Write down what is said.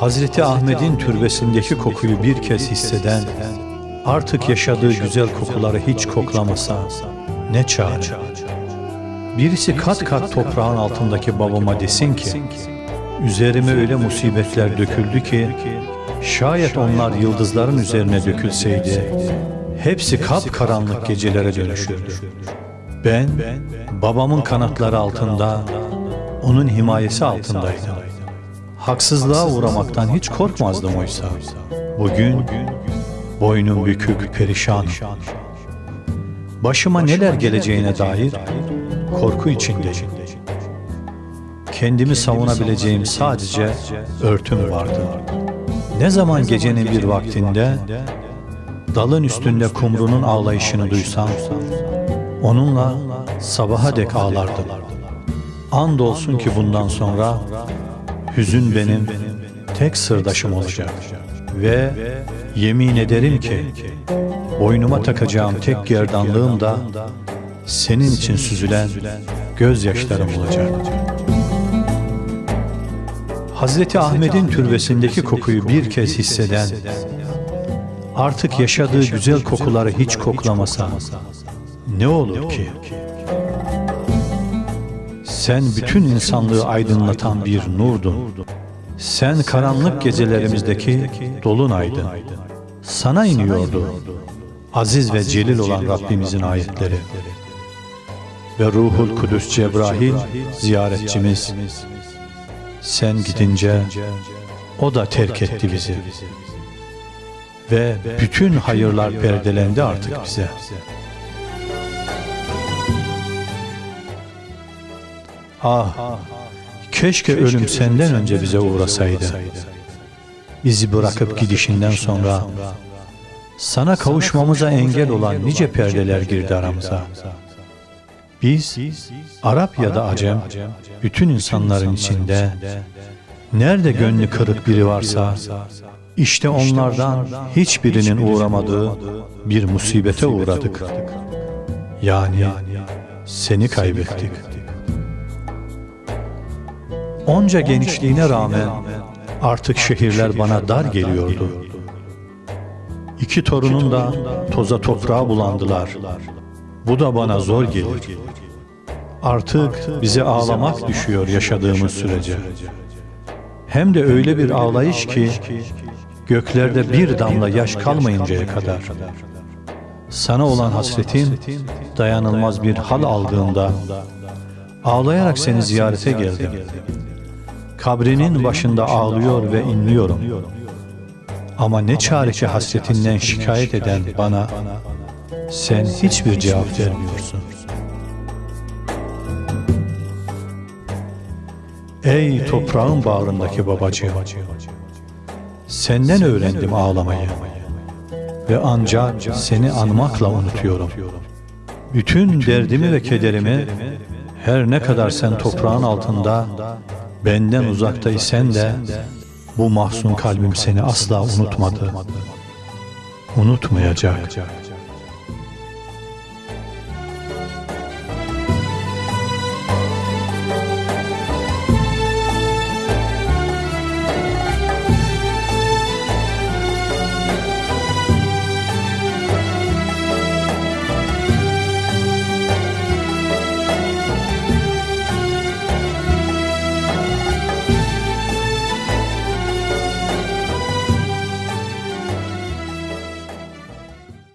Hazreti Ahmet'in türbesindeki kokuyu bir kez hisseden, artık yaşadığı güzel kokuları hiç koklamasa ne çare? Birisi kat kat toprağın altındaki babama desin ki, üzerime öyle musibetler döküldü ki, şayet onlar yıldızların üzerine dökülseydi, hepsi kapkaranlık gecelere dönüşürdü. Ben, babamın kanatları altında, onun himayesi altındaydım. Haksızlığa uğramaktan hiç korkmazdım oysa. Bugün boynum bükük, perişanım. Başıma neler geleceğine dair korku içindeyim. Kendimi savunabileceğim sadece örtüm vardı. Ne zaman gecenin bir vaktinde dalın üstünde kumrunun ağlayışını duysam, onunla sabaha dek ağlardım. Andolsun ki bundan sonra hüzün benim tek sırdaşım olacak. Ve yemin ederim ki boynuma takacağım tek gerdanlığım da senin için süzülen gözyaşlarım olacak. Hazreti Ahmet'in türbesindeki kokuyu bir kez hisseden, artık yaşadığı güzel kokuları hiç koklamasa ne olur ki? Sen bütün insanlığı aydınlatan bir nurdun. Sen karanlık gecelerimizdeki dolunaydın. Sana iniyordu aziz ve celil olan Rabbimizin ayetleri. Ve Ruhul Kudüs Cebrail ziyaretçimiz. Sen gidince o da terk etti bizi. Ve bütün hayırlar perdelendi artık bize. Ah, keşke ölüm senden önce bize uğrasaydı. Bizi bırakıp gidişinden sonra sana kavuşmamıza engel olan nice perdeler girdi aramıza. Biz, Arap ya da Acem, bütün insanların içinde, nerede gönlü kırık biri varsa, işte onlardan hiçbirinin uğramadığı bir musibete uğradık. Yani seni kaybettik. Onca genişliğine rağmen artık şehirler bana dar geliyordu. İki torunun da toza toprağa bulandılar. Bu da bana zor gelir. Artık bize ağlamak düşüyor yaşadığımız sürece. Hem de öyle bir ağlayış ki göklerde bir damla yaş kalmayıncaya kadar. Sana olan hasretim dayanılmaz bir hal aldığında ağlayarak seni ziyarete geldim. Kabrinin başında ağlıyor ve inliyorum. Ama ne çare ki hasretinden şikayet eden bana sen hiçbir cevap vermiyorsun. Ey toprağın bağrındaki babacığım, senden öğrendim ağlamayı ve ancak seni anmakla unutuyorum. Bütün derdimi ve kederimi her ne kadar sen toprağın altında benden uzaktaysen de bu mahzun kalbim seni asla unutmadı. Unutmayacak.